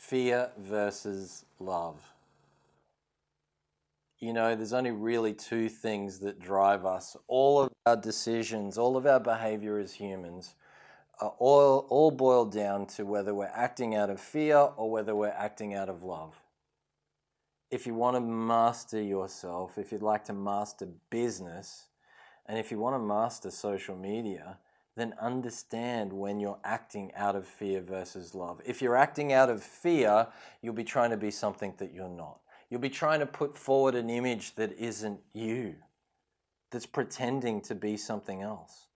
fear versus love. You know, there's only really two things that drive us. All of our decisions, all of our behavior as humans are all, all boiled down to whether we're acting out of fear or whether we're acting out of love. If you want to master yourself, if you'd like to master business, and if you want to master social media, then understand when you're acting out of fear versus love. If you're acting out of fear, you'll be trying to be something that you're not. You'll be trying to put forward an image that isn't you, that's pretending to be something else.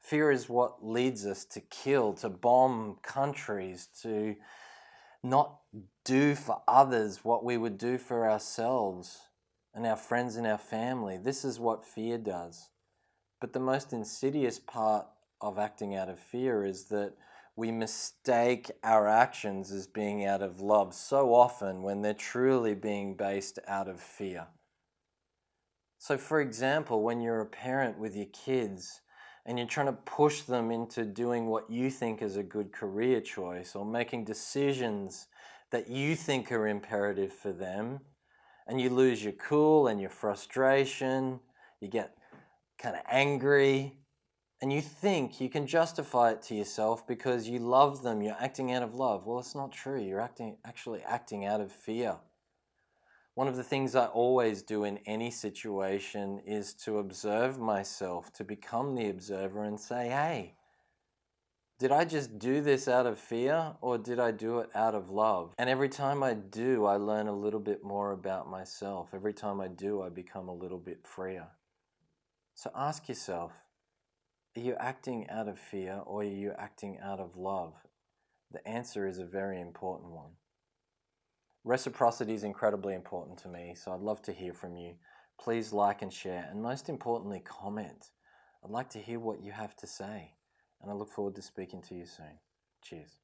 Fear is what leads us to kill, to bomb countries, to not do for others what we would do for ourselves and our friends and our family. This is what fear does. But the most insidious part of acting out of fear is that we mistake our actions as being out of love so often when they're truly being based out of fear. So, for example, when you're a parent with your kids and you're trying to push them into doing what you think is a good career choice or making decisions that you think are imperative for them, and you lose your cool and your frustration, you get kind of angry, and you think you can justify it to yourself because you love them, you're acting out of love. Well, it's not true. You're acting, actually acting out of fear. One of the things I always do in any situation is to observe myself, to become the observer and say, hey, did I just do this out of fear or did I do it out of love? And every time I do, I learn a little bit more about myself. Every time I do, I become a little bit freer. So ask yourself, are you acting out of fear or are you acting out of love? The answer is a very important one. Reciprocity is incredibly important to me, so I'd love to hear from you. Please like and share, and most importantly, comment. I'd like to hear what you have to say, and I look forward to speaking to you soon. Cheers.